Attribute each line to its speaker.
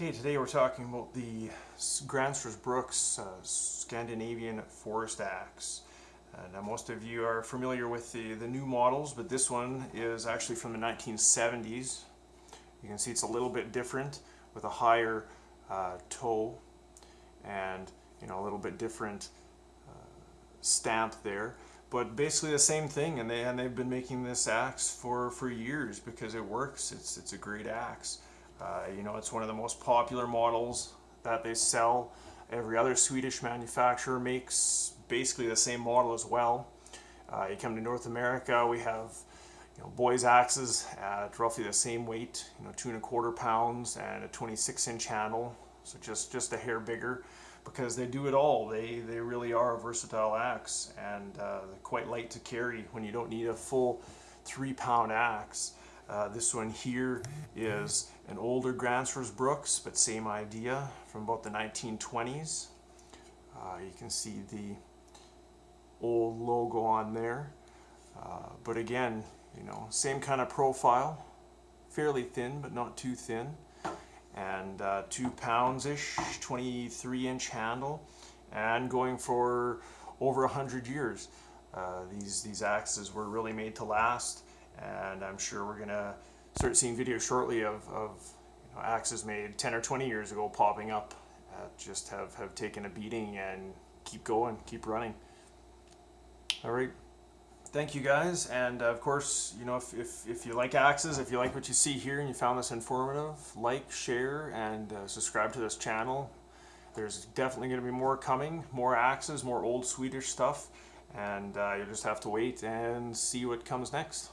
Speaker 1: Okay, today we're talking about the Gränsfors Bruks uh, Scandinavian Forest Axe. Uh, now most of you are familiar with the, the new models, but this one is actually from the 1970s. You can see it's a little bit different with a higher uh, toe and you know a little bit different uh, stamp there but basically the same thing and they and they've been making this axe for for years because it works it's it's a great axe uh, you know, it's one of the most popular models that they sell. Every other Swedish manufacturer makes basically the same model as well. Uh, you come to North America, we have you know, boys axes at roughly the same weight, you know, two and a quarter pounds and a 26 inch handle, so just, just a hair bigger because they do it all. They, they really are a versatile axe and uh, quite light to carry when you don't need a full three pound axe. Uh, this one here is an older Gränsfors Bruks, but same idea from about the 1920s. Uh, you can see the old logo on there. Uh, but again, you know, same kind of profile, fairly thin, but not too thin. And uh, two pounds-ish, 23 inch handle, and going for over a hundred years. Uh, these, these axes were really made to last and I'm sure we're gonna start seeing videos shortly of, of you know, axes made 10 or 20 years ago popping up just have, have taken a beating and keep going, keep running. All right, thank you guys, and of course, you know, if, if, if you like axes, if you like what you see here and you found this informative, like, share, and uh, subscribe to this channel. There's definitely going to be more coming, more axes, more old Swedish stuff, and uh, you'll just have to wait and see what comes next.